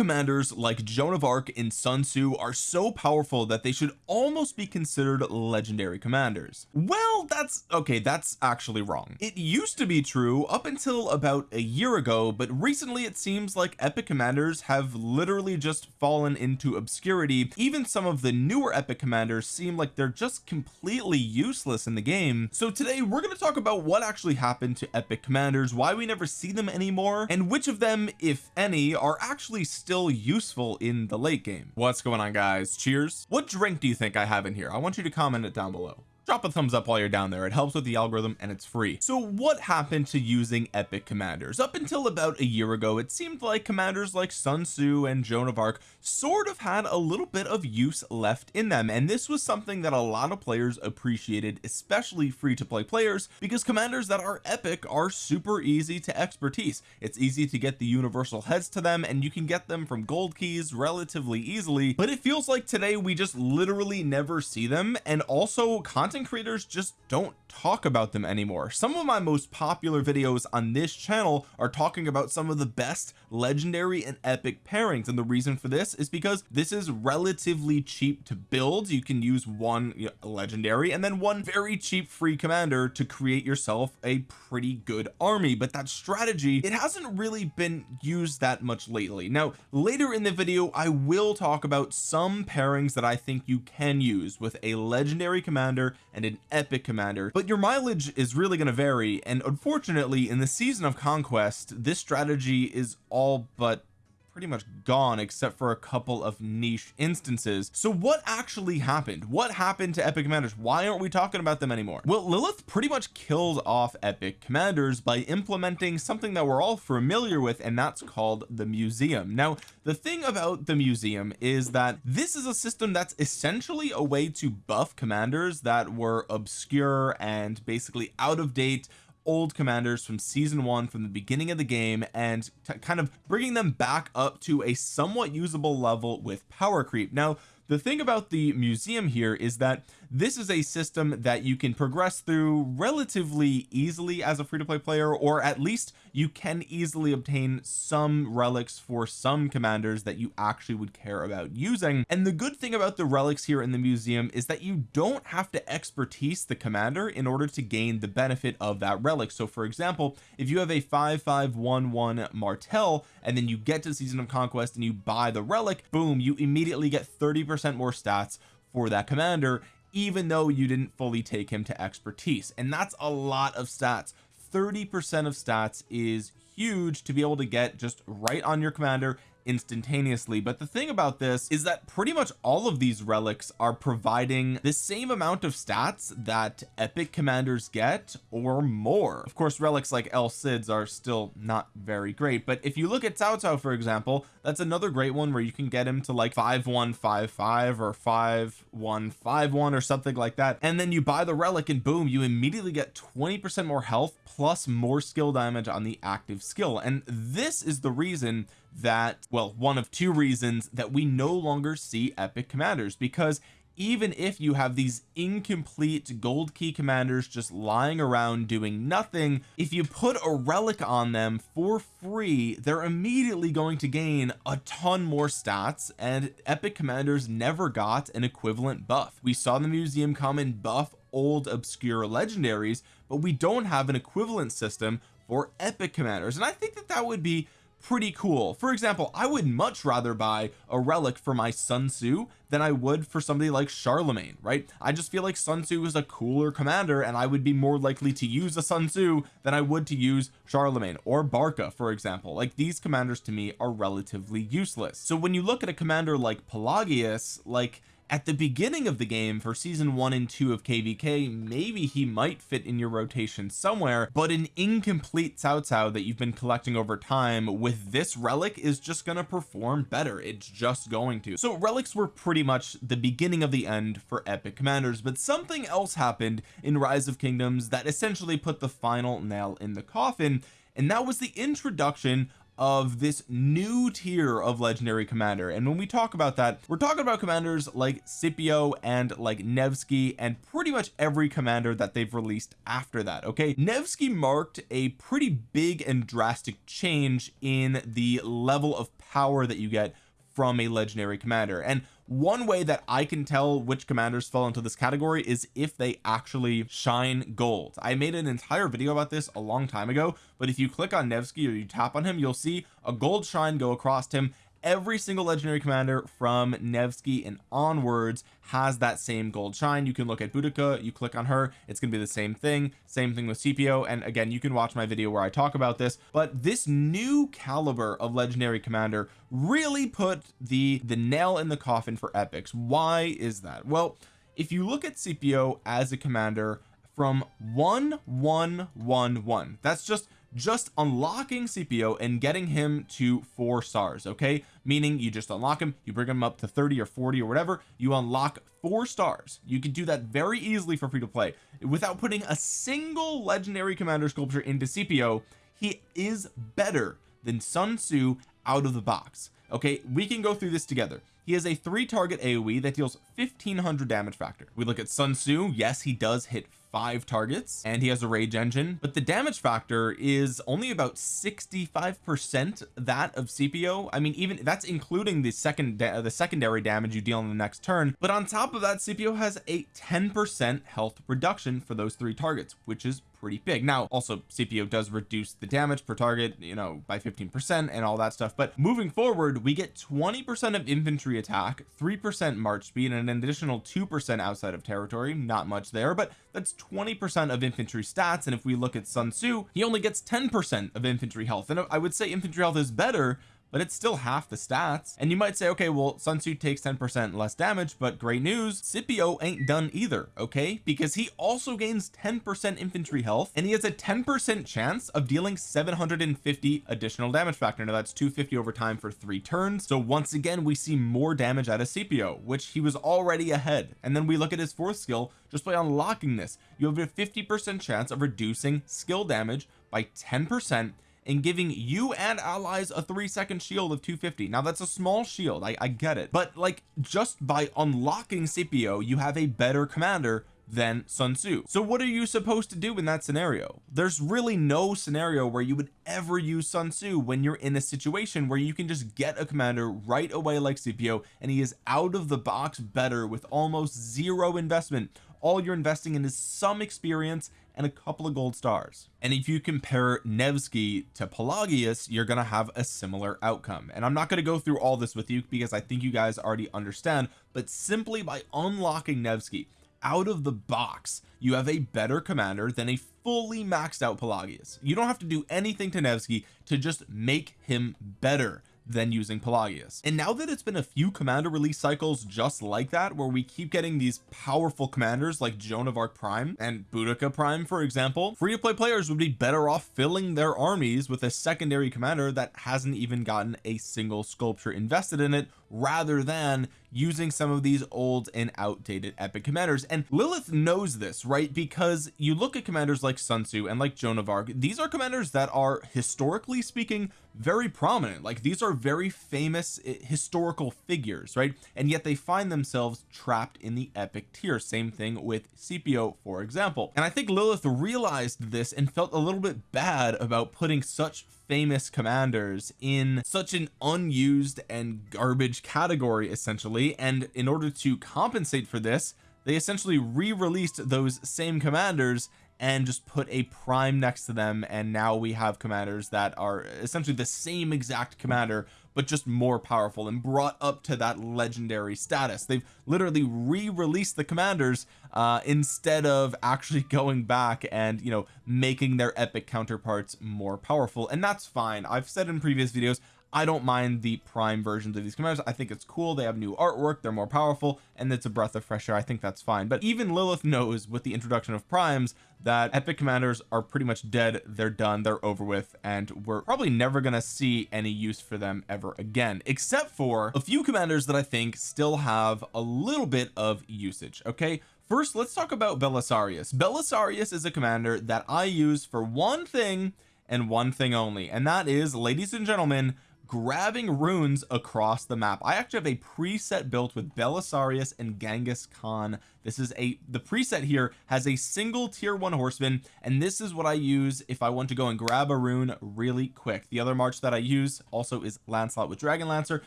commanders like Joan of Arc and Sun Tzu are so powerful that they should almost be considered legendary commanders. Well that's okay that's actually wrong. It used to be true up until about a year ago but recently it seems like epic commanders have literally just fallen into obscurity. Even some of the newer epic commanders seem like they're just completely useless in the game. So today we're going to talk about what actually happened to epic commanders why we never see them anymore and which of them if any are actually still useful in the late game. What's going on guys? Cheers. What drink do you think I have in here? I want you to comment it down below drop a thumbs up while you're down there. It helps with the algorithm and it's free. So what happened to using epic commanders? Up until about a year ago it seemed like commanders like Sun Tzu and Joan of Arc sort of had a little bit of use left in them. And this was something that a lot of players appreciated especially free to play players because commanders that are epic are super easy to expertise. It's easy to get the universal heads to them and you can get them from gold keys relatively easily. But it feels like today we just literally never see them. And also content content creators just don't talk about them anymore. Some of my most popular videos on this channel are talking about some of the best legendary and epic pairings. And the reason for this is because this is relatively cheap to build. You can use one legendary and then one very cheap free commander to create yourself a pretty good army. But that strategy it hasn't really been used that much lately. Now later in the video I will talk about some pairings that I think you can use with a legendary commander and an epic commander. But your mileage is really going to vary and unfortunately in the season of conquest this strategy is all but pretty much gone except for a couple of niche instances. So what actually happened? What happened to epic commanders? Why aren't we talking about them anymore? Well Lilith pretty much killed off epic commanders by implementing something that we're all familiar with and that's called the museum. Now the thing about the museum is that this is a system that's essentially a way to buff commanders that were obscure and basically out of date old commanders from season one from the beginning of the game and kind of bringing them back up to a somewhat usable level with power creep. Now the thing about the museum here is that this is a system that you can progress through relatively easily as a free-to-play player or at least you can easily obtain some relics for some commanders that you actually would care about using. And the good thing about the relics here in the museum is that you don't have to expertise the commander in order to gain the benefit of that relic. So for example if you have a 5511 martel and then you get to season of conquest and you buy the relic boom you immediately get 30 percent more stats for that commander even though you didn't fully take him to expertise. And that's a lot of stats. 30 percent of stats is huge to be able to get just right on your commander instantaneously. But the thing about this is that pretty much all of these relics are providing the same amount of stats that epic commanders get or more. Of course relics like El Cids are still not very great but if you look at Cao Cao for example that's another great one where you can get him to like 5155 or 5151 or something like that. And then you buy the relic and boom you immediately get 20 percent more health plus more skill damage on the active skill. And this is the reason that well one of two reasons that we no longer see epic commanders because even if you have these incomplete gold key commanders just lying around doing nothing if you put a relic on them for free they're immediately going to gain a ton more stats and epic commanders never got an equivalent buff. We saw the museum come and buff old obscure legendaries but we don't have an equivalent system for epic commanders and I think that that would be pretty cool. For example I would much rather buy a relic for my Sun Tzu than I would for somebody like Charlemagne right? I just feel like Sun Tzu is a cooler commander and I would be more likely to use a Sun Tzu than I would to use Charlemagne or Barca for example. Like these commanders to me are relatively useless. So when you look at a commander like Pelagius like at the beginning of the game for season one and two of kvk maybe he might fit in your rotation somewhere but an incomplete Cao Cao that you've been collecting over time with this relic is just going to perform better. It's just going to. So relics were pretty much the beginning of the end for epic commanders but something else happened in rise of kingdoms that essentially put the final nail in the coffin and that was the introduction of this new tier of legendary commander. And when we talk about that we're talking about commanders like Scipio and like Nevsky and pretty much every commander that they've released after that okay? Nevsky marked a pretty big and drastic change in the level of power that you get from a legendary commander. And one way that I can tell which commanders fall into this category is if they actually shine gold. I made an entire video about this a long time ago but if you click on Nevsky or you tap on him you'll see a gold shine go across him every single legendary commander from Nevsky and onwards has that same gold shine. You can look at Boudica you click on her it's gonna be the same thing. Same thing with Scipio and again you can watch my video where I talk about this. But this new caliber of legendary commander really put the the nail in the coffin for epics. Why is that? Well if you look at Scipio as a commander from 1111 that's just just unlocking Scipio and getting him to four stars okay? Meaning you just unlock him you bring him up to 30 or 40 or whatever you unlock four stars. You can do that very easily for free to play. Without putting a single legendary commander sculpture into Scipio he is better than Sun Tzu out of the box okay? We can go through this together. He has a three target AoE that deals 1500 damage factor. We look at Sun Tzu. Yes he does hit five targets and he has a rage engine but the damage factor is only about 65 percent that of Scipio I mean even that's including the second the secondary damage you deal on the next turn but on top of that Scipio has a 10 percent health reduction for those three targets which is pretty big. Now also Scipio does reduce the damage per target you know by 15 percent and all that stuff but moving forward we get 20 percent of infantry attack three percent march speed and an additional two percent outside of territory. Not much there but that's 20 percent of infantry stats and if we look at Sun Tzu he only gets 10 percent of infantry health and I would say infantry health is better but it's still half the stats. And you might say okay well Sun Tzu takes 10 percent less damage but great news Scipio ain't done either okay? Because he also gains 10 percent infantry health and he has a 10 percent chance of dealing 750 additional damage factor. Now that's 250 over time for three turns. So once again we see more damage out of Scipio which he was already ahead. And then we look at his fourth skill just by unlocking this you have a 50 percent chance of reducing skill damage by 10 percent and giving you and allies a three second shield of 250 now that's a small shield. I, I get it. But like just by unlocking Scipio you have a better commander than Sun Tzu. So what are you supposed to do in that scenario? There's really no scenario where you would ever use Sun Tzu when you're in a situation where you can just get a commander right away like Scipio and he is out of the box better with almost zero investment. All you're investing in is some experience and a couple of gold stars. And if you compare Nevsky to Pelagius you're going to have a similar outcome. And I'm not going to go through all this with you because I think you guys already understand but simply by unlocking Nevsky out of the box you have a better commander than a fully maxed out Pelagius. You don't have to do anything to Nevsky to just make him better than using Pelagius. And now that it's been a few commander release cycles just like that where we keep getting these powerful commanders like Joan of Arc Prime and Boudica Prime for example free to play players would be better off filling their armies with a secondary commander that hasn't even gotten a single sculpture invested in it rather than using some of these old and outdated epic commanders. And Lilith knows this right? Because you look at commanders like Sun Tzu and like Joan of Arc these are commanders that are historically speaking very prominent. Like these are very famous eh, historical figures right? And yet they find themselves trapped in the epic tier. Same thing with Scipio for example. And I think Lilith realized this and felt a little bit bad about putting such famous commanders in such an unused and garbage category essentially. And in order to compensate for this they essentially re-released those same commanders and just put a prime next to them. And now we have commanders that are essentially the same exact commander but just more powerful and brought up to that legendary status. They've literally re-released the commanders uh instead of actually going back and you know making their epic counterparts more powerful and that's fine. I've said in previous videos I don't mind the prime versions of these commanders. I think it's cool. They have new artwork. They're more powerful and it's a breath of fresh air. I think that's fine. But even Lilith knows with the introduction of primes that epic commanders are pretty much dead. They're done. They're over with. And we're probably never gonna see any use for them ever again except for a few commanders that I think still have a little bit of usage okay? First let's talk about Belisarius. Belisarius is a commander that I use for one thing and one thing only and that is ladies and gentlemen grabbing runes across the map. I actually have a preset built with Belisarius and Genghis Khan. This is a the preset here has a single tier one horseman and this is what I use if I want to go and grab a rune really quick. The other march that I use also is Lancelot with Dragon Lancer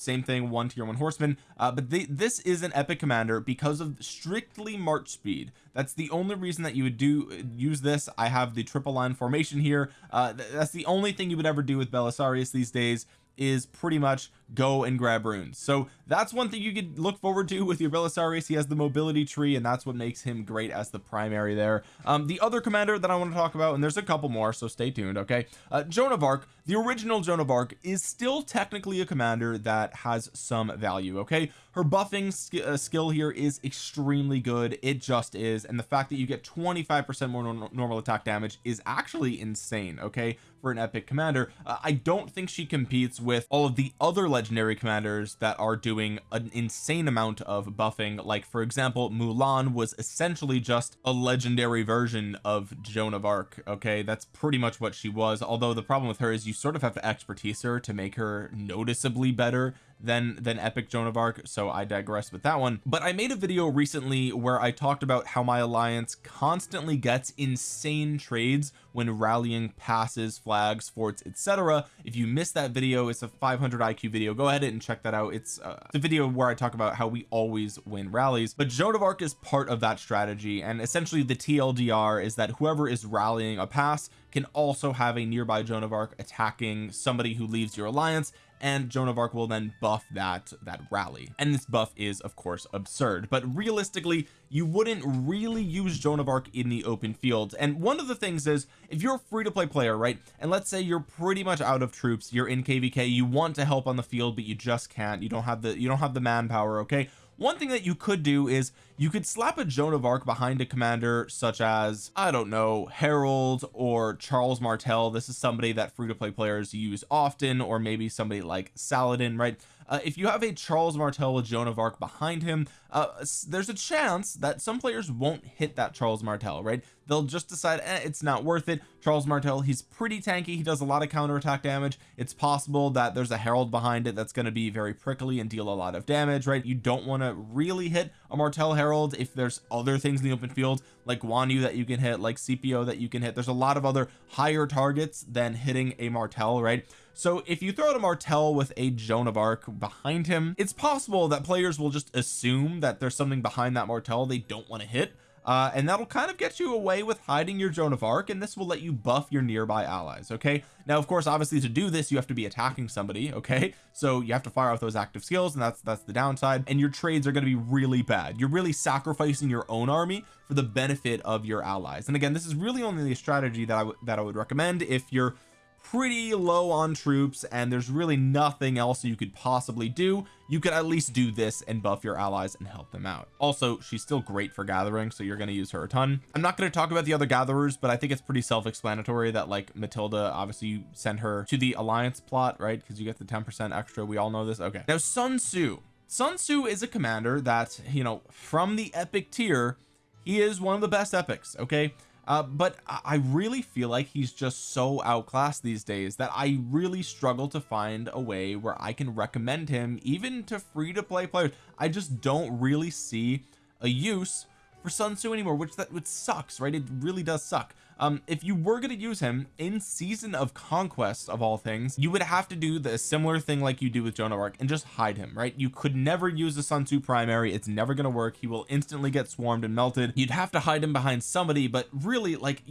same thing one tier one horseman uh, but they, this is an epic commander because of strictly march speed. That's the only reason that you would do use this. I have the triple line formation here. Uh, th that's the only thing you would ever do with Belisarius these days is pretty much go and grab runes. So that's one thing you could look forward to with your Belisarius. He has the mobility tree and that's what makes him great as the primary there. Um the other commander that I want to talk about and there's a couple more so stay tuned okay? Uh, Joan of Arc the original Joan of Arc is still technically a commander that has some value okay? Her buffing sk uh, skill here is extremely good. It just is. And the fact that you get 25 percent more no normal attack damage is actually insane okay for an epic commander. Uh, I don't think she competes with all of the other legendary commanders that are doing an insane amount of buffing. Like for example Mulan was essentially just a legendary version of Joan of Arc okay? That's pretty much what she was. Although the problem with her is you sort of have to expertise her to make her noticeably better than than epic Joan of Arc so I digress with that one. But I made a video recently where I talked about how my alliance constantly gets insane trades when rallying passes flags forts etc if you missed that video it's a 500 IQ video. Go ahead and check that out. It's, uh, a video where I talk about how we always win rallies. But Joan of Arc is part of that strategy and essentially the TLDR is that whoever is rallying a pass can also have a nearby Joan of Arc attacking somebody who leaves your alliance and Joan of Arc will then buff that that rally. And this buff is of course absurd but realistically you wouldn't really use Joan of Arc in the open field. And one of the things is if you're a free-to-play player right and let's say you're pretty much out of troops you're in kvk you want to help on the field but you just can't you don't have the you don't have the manpower okay one thing that you could do is you could slap a Joan of Arc behind a commander such as I don't know Harald or Charles Martel. This is somebody that free-to-play players use often or maybe somebody like Saladin right? Uh, if you have a Charles Martel with Joan of Arc behind him uh, there's a chance that some players won't hit that Charles Martel right they'll just decide eh, it's not worth it. Charles Martel he's pretty tanky. He does a lot of counterattack damage. It's possible that there's a Harald behind it that's going to be very prickly and deal a lot of damage right? You don't want to really hit a Martel Harald if there's other things in the open field like Guan Yu that you can hit like Scipio that you can hit. There's a lot of other higher targets than hitting a Martel right? So if you throw out a Martel with a Joan of Arc behind him it's possible that players will just assume that there's something behind that Martel they don't want to hit uh, and that'll kind of get you away with hiding your Joan of Arc and this will let you buff your nearby allies okay? Now of course obviously to do this you have to be attacking somebody okay? So you have to fire off those active skills and that's that's the downside and your trades are going to be really bad. You're really sacrificing your own army for the benefit of your allies. And again this is really only the strategy that I that I would recommend if you're pretty low on troops and there's really nothing else you could possibly do. You could at least do this and buff your allies and help them out. Also she's still great for gathering so you're going to use her a ton. I'm not going to talk about the other gatherers but I think it's pretty self-explanatory that like Matilda obviously you send her to the alliance plot right? Because you get the 10 percent extra. We all know this. Okay. Now Sun Tzu. Sun Tzu is a commander that you know from the epic tier he is one of the best epics okay uh, but I really feel like he's just so outclassed these days that I really struggle to find a way where I can recommend him even to free to play players. I just don't really see a use for Sun Tzu anymore which that which sucks right? It really does suck. Um if you were going to use him in season of conquest of all things you would have to do the similar thing like you do with Joan of Arc and just hide him right? You could never use the Sun Tzu primary. It's never going to work. He will instantly get swarmed and melted. You'd have to hide him behind somebody but really like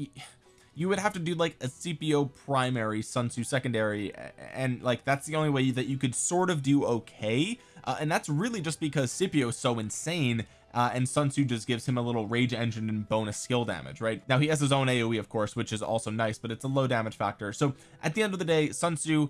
you would have to do like a Scipio primary Sun Tzu secondary and like that's the only way that you could sort of do okay. Uh, and that's really just because Scipio is so insane uh, and Sun Tzu just gives him a little rage engine and bonus skill damage right? Now he has his own AoE of course which is also nice but it's a low damage factor. So at the end of the day Sun Tzu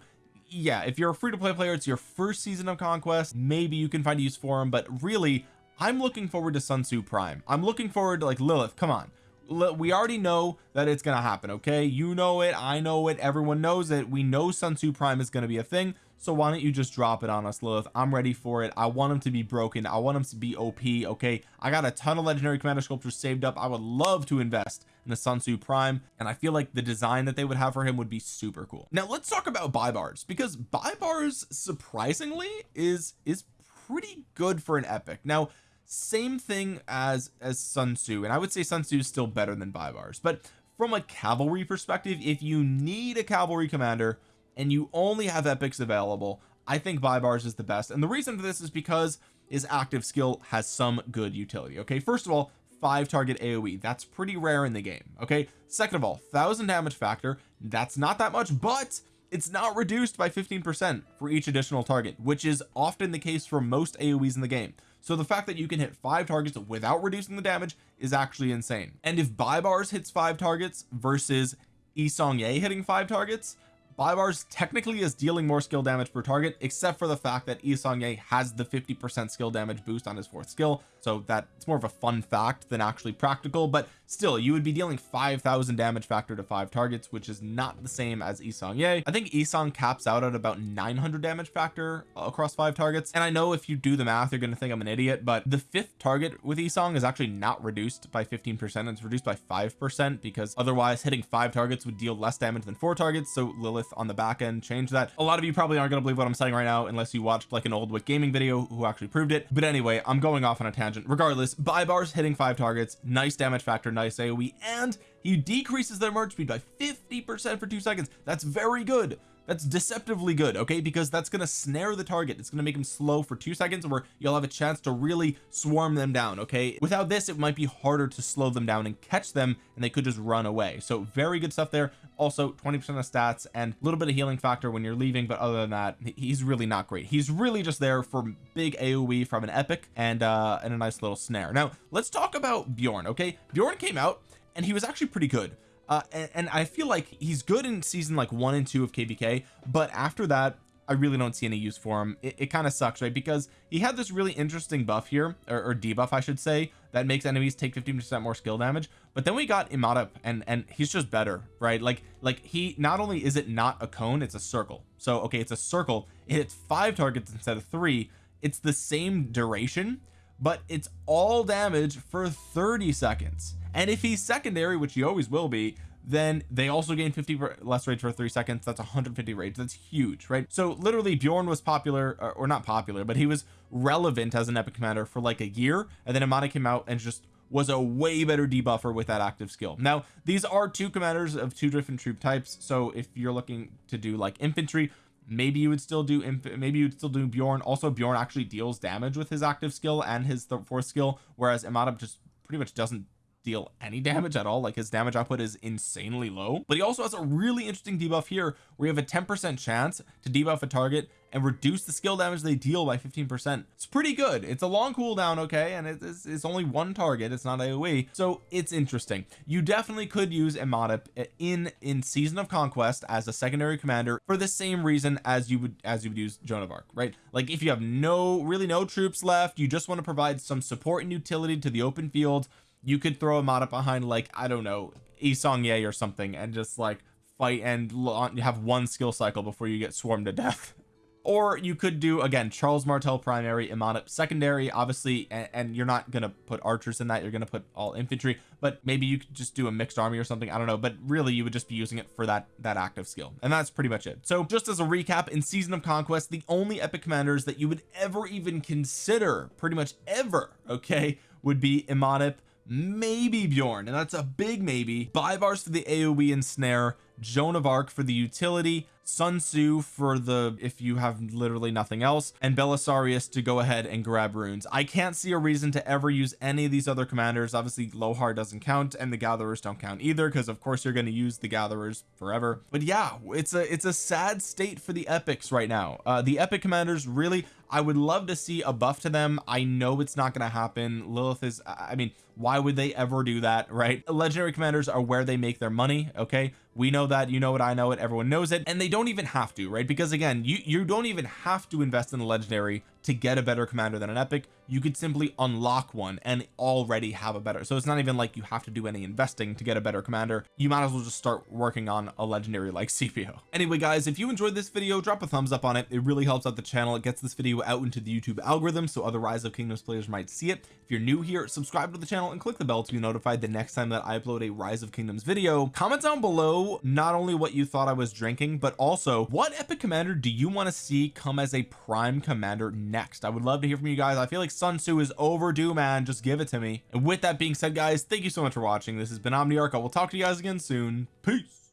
yeah if you're a free-to-play player it's your first season of conquest. Maybe you can find a use for him but really I'm looking forward to Sun Tzu Prime. I'm looking forward to like Lilith come on. We already know that it's to happen okay? You know it I know it everyone knows it. We know Sun Tzu Prime is to be a thing so why don't you just drop it on us Lilith? I'm ready for it. I want him to be broken. I want him to be OP okay? I got a ton of legendary commander sculptures saved up. I would love to invest in the Sun Tzu Prime and I feel like the design that they would have for him would be super cool. Now let's talk about Baibars because Baibars surprisingly is is pretty good for an epic. Now same thing as as Sun Tzu and I would say Sun Tzu is still better than Baibars but from a cavalry perspective if you need a cavalry commander and you only have epics available I think Baibars is the best. And the reason for this is because his active skill has some good utility okay? First of all five target AoE that's pretty rare in the game okay? Second of all thousand damage factor that's not that much but it's not reduced by 15 percent for each additional target which is often the case for most AoEs in the game. So the fact that you can hit five targets without reducing the damage is actually insane. And if Baibars hits five targets versus Yi Seong-Gye hitting five targets Baibars technically is dealing more skill damage per target except for the fact that Yi Seong-Gye has the 50 percent skill damage boost on his fourth skill so that it's more of a fun fact than actually practical but still you would be dealing 5,000 damage factor to five targets which is not the same as Yi Seong-Gye I think Yi Seong caps out at about 900 damage factor across five targets and I know if you do the math you're going to think I'm an idiot but the fifth target with Yi Seong is actually not reduced by 15 percent it's reduced by five percent because otherwise hitting five targets would deal less damage than four targets so Lilith on the back end changed that. A lot of you probably aren't going to believe what I'm saying right now unless you watched like an old Wick gaming video who actually proved it. But anyway I'm going off on a tangent. Regardless Baibars hitting five targets nice damage factor nice AoE and he decreases their march speed by 50 percent for two seconds. That's very good. That's deceptively good okay? Because that's going to snare the target. It's going to make them slow for two seconds where you'll have a chance to really swarm them down okay? Without this it might be harder to slow them down and catch them and they could just run away. So very good stuff there. Also 20 percent of stats and a little bit of healing factor when you're leaving but other than that he's really not great. He's really just there for big aoe from an epic and uh and a nice little snare. Now let's talk about Bjorn okay? Bjorn came out and he was actually pretty good. Uh and, and I feel like he's good in season like one and two of kvk but after that I really don't see any use for him. It, it kind of sucks right? Because he had this really interesting buff here or, or debuff I should say that makes enemies take 15 percent more skill damage. But then we got Imada and and he's just better right? Like like he not only is it not a cone it's a circle. So okay it's a circle it hits five targets instead of three. It's the same duration but it's all damage for 30 seconds and if he's secondary which he always will be then they also gain 50 less rage for three seconds. That's 150 rage. That's huge right? So literally Bjorn was popular or, not popular but he was relevant as an epic commander for like a year and then Amada came out and just was a way better debuffer with that active skill. Now these are two commanders of two different troop types so if you're looking to do like infantry maybe you would still do maybe you'd still do Bjorn. Also Bjorn actually deals damage with his active skill and his fourth skill whereas Imhotep just pretty much doesn't deal any damage at all. Like his damage output is insanely low. But he also has a really interesting debuff here where you have a 10 percent chance to debuff a target and reduce the skill damage they deal by 15 percent. It's pretty good. It's a long cooldown okay? And it's, it's only one target. It's not AoE so it's interesting. You definitely could use Imhotep in in season of conquest as a secondary commander for the same reason as you would as you would use Joan of Arc right? Like if you have no really no troops left you just want to provide some support and utility to the open field you could throw a mod up behind like I don't know Yi Seong-Gye or something and just like fight and have one skill cycle before you get swarmed to death. Or you could do again Charles Martel primary Imhotep secondary obviously and, and, you're not gonna put archers in that you're gonna put all infantry but maybe you could just do a mixed army or something I don't know but really you would just be using it for that that active skill and that's pretty much it. So just as a recap in season of conquest the only epic commanders that you would ever even consider pretty much ever okay would be Imhotep maybe Bjorn and that's a big maybe. Baibars for the AoE and snare Joan of Arc for the utility Sun Tzu for the if you have literally nothing else and Belisarius to go ahead and grab runes. I can't see a reason to ever use any of these other commanders. Obviously Lohar doesn't count and the gatherers don't count either because of course you're going to use the gatherers forever. But yeah it's a it's a sad state for the epics right now. Uh the epic commanders really I would love to see a buff to them. I know it's not going to happen. Lilith is I mean why would they ever do that right? Legendary commanders are where they make their money okay we know that you know it I know it everyone knows it and they don't even have to right? Because again you you don't even have to invest in the legendary to get a better commander than an epic you could simply unlock one and already have a better. So it's not even like you have to do any investing to get a better commander. You might as well just start working on a legendary like Scipio anyway guys if you enjoyed this video drop a thumbs up on it. It really helps out the channel. It gets this video out into the YouTube algorithm so other rise of kingdoms players might see it. If you're new here subscribe to the channel and click the bell to be notified the next time that I upload a rise of kingdoms video. Comment down below not only what you thought I was drinking but also what epic commander do you want to see come as a prime commander next. I would love to hear from you guys. I feel like Sun Tzu is overdue man. Just give it to me. And with that being said guys thank you so much for watching. This has been Omniarch. I will talk to you guys again soon. Peace